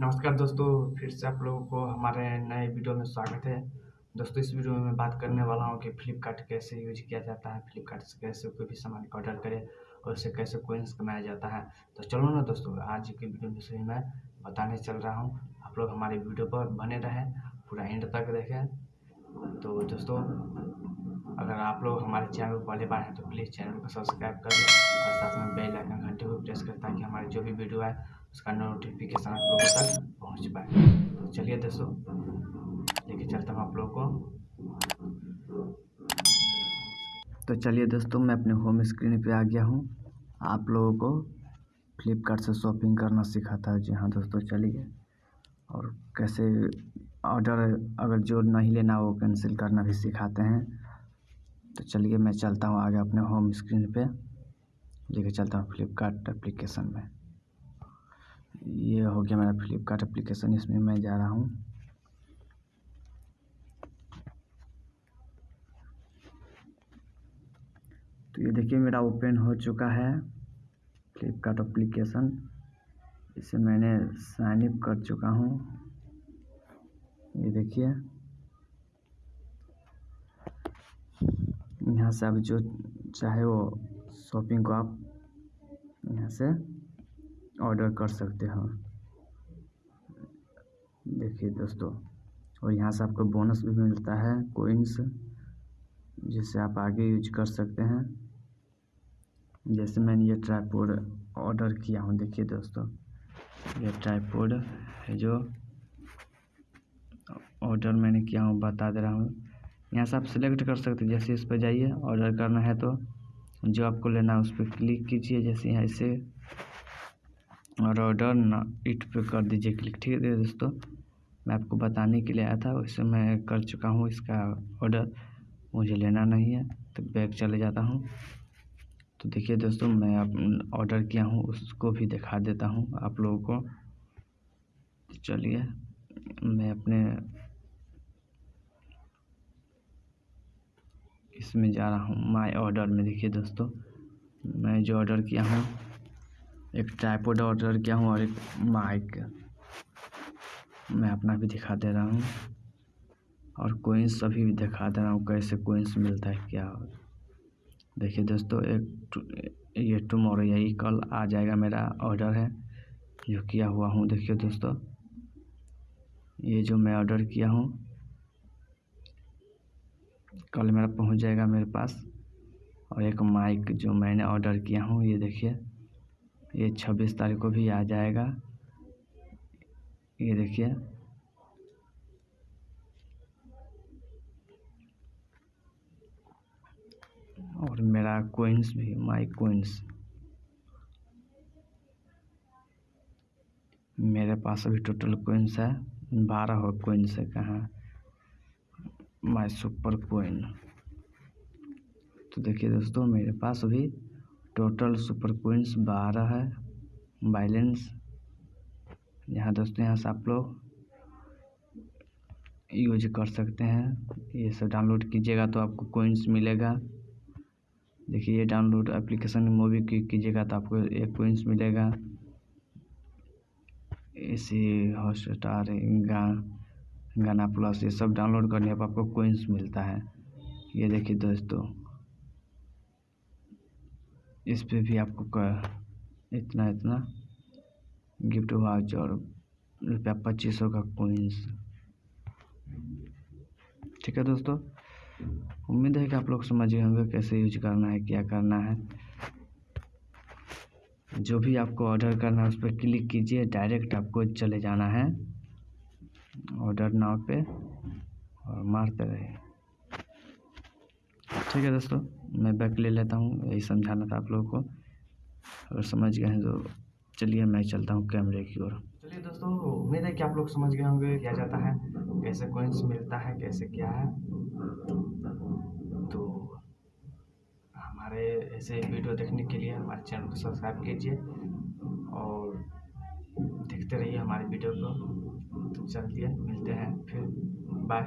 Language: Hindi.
नमस्कार दोस्तों, फिर से आप लोगों को हमारे नए वीडियो में स्वागत है। दोस्तों, इस वीडियो में मैं बात करने वाला हूँ कि फ्लिपकार्ट कैसे यूज़ किया जाता है फ्लिपकार्ट से कैसे कोई भी सामान ऑर्डर करें और उसे कैसे कोइंस कमाया जाता है। तो चलो ना दोस्तों, आज के वीडियो में सही मैं बताने चल रहा हूँ। आप लोग हमारे वीडियो पर बने रहें, पूरा एंड तक देखें। तो दोस्तों, अगर आप लोग हमारे चैनल पर पहले बार हैं तो प्लीज़ चैनल को सब्सक्राइब कर लें और साथ में बेल आइकन घंटे को प्रेस करें ताकि हमारे जो भी वीडियो है उसका नोटिफिकेशन आप लोगों तक पहुँच पाए। तो चलिए दोस्तों, लेके चलता हूँ आप लोगों को। तो चलिए दोस्तों, मैं अपने होम स्क्रीन पे आ गया हूँ। आप लोगों को फ्लिपकार्ट से शॉपिंग करना सिखाता है। जी हाँ दोस्तों, चलिए। और कैसे ऑर्डर अगर जो नहीं लेना वो कैंसिल करना भी सिखाते हैं। तो चलिए, मैं चलता हूँ आगे अपने होम स्क्रीन पे। लेके चलता हूँ फ्लिपकार्ट एप्लीकेशन में। ये हो गया मेरा फ्लिपकार्ट एप्लीकेशन, इसमें मैं जा रहा हूँ। तो ये देखिए, मेरा ओपन हो चुका है फ्लिपकार्ट एप्लीकेशन। इसे मैंने साइन अप कर चुका हूँ। ये देखिए। यहाँ से आप जो चाहे वो शॉपिंग को आप यहाँ से ऑर्डर कर सकते हो। देखिए दोस्तों, और यहाँ से आपको बोनस भी मिलता है कोइंस जिससे आप आगे यूज़ कर सकते हैं। जैसे मैंने ये ट्राईपोड ऑर्डर किया हूँ, देखिए दोस्तों, ये ट्राईपोड है जो ऑर्डर मैंने किया हूँ, बता दे रहा हूँ। यहाँ से आप सिलेक्ट कर सकते हैं, जैसे इस पर जाइए ऑर्डर करना है तो जो आपको लेना है उस पर क्लिक कीजिए, जैसे यहाँ से और ऑर्डर ना इट पे कर दीजिए क्लिक ठीक है दोस्तों। मैं आपको बताने के लिए आया था, वैसे मैं कर चुका हूँ इसका ऑर्डर मुझे लेना नहीं है तो बैग चले जाता हूँ। तो देखिए दोस्तों, मैं ऑर्डर किया हूँ, उसको भी दिखा देता हूँ आप लोगों को। चलिए, मैं अपने इसमें जा रहा हूँ माय ऑर्डर में। देखिए दोस्तों, मैं जो ऑर्डर किया हूँ एक ट्राईपोड ऑर्डर किया हूँ और एक माइक मैं अपना भी दिखा दे रहा हूँ। और कोइंस अभी भी दिखा दे रहा हूँ, कैसे कोइंस मिलता है, क्या देखिए दोस्तों, एक ये टुमारो यही कल आ जाएगा मेरा ऑर्डर है। जो किया हुआ हूँ, देखिए दोस्तों। ये जो मैं ऑर्डर किया हूँ, कल मेरा पहुँच जाएगा मेरे पास। और एक माइक जो मैंने ऑर्डर किया हूँ, ये देखिए। ये छब्बीस तारीख को भी आ जाएगा। ये देखिए। और मेरा कोइंस भी माई कोइंस मेरे पास अभी टोटल कोइंस है। बारह हो कोइंस है कहाँ? माई सुपर कोइन तो देखिए दोस्तों, मेरे पास अभी टोटल सुपर कोइंस बारह है बैलेंस यहाँ दोस्तों, यहाँ से आप लोग यूज़ कर सकते हैं। ये सब डाउनलोड कीजिएगा तो आपको कोइंस मिलेगा। देखिए, ये डाउनलोड एप्लीकेशन मूवी कीजिएगा तो आपको एक कोइंस मिलेगा। इसी हॉटस्टार गा गाना प्लस, ये सब डाउनलोड करने पर आपको कोइंस मिलता है। ये देखिए दोस्तों इस पर भी आपको इतना इतना गिफ्ट वाउचर रुपया पच्चीस सौ का कोइंस ठीक है दोस्तों, उम्मीद है कि आप लोग समझ गए होंगे कैसे यूज़ करना है, क्या करना है। जो भी आपको ऑर्डर करना है उस पर क्लिक कीजिए डायरेक्ट आपको चले जाना है। ऑर्डर नाव पे और मारते रहिए। ठीक है दोस्तों, मैं बैक ले लेता हूँ, यही समझाना था आप लोगों को। अगर समझ गए हैं तो चलिए मैं चलता हूँ कैमरे की ओर। चलिए दोस्तों, उम्मीद है कि आप लोग समझ गए होंगे, क्या जाता है, कैसे कोइंस मिलता है, कैसे क्या है। तो हमारे ऐसे वीडियो देखने के लिए हमारे चैनल को सब्सक्राइब कीजिए और देखते रहिए हमारे वीडियो को। तो चलिए, मिलते हैं फिर बाय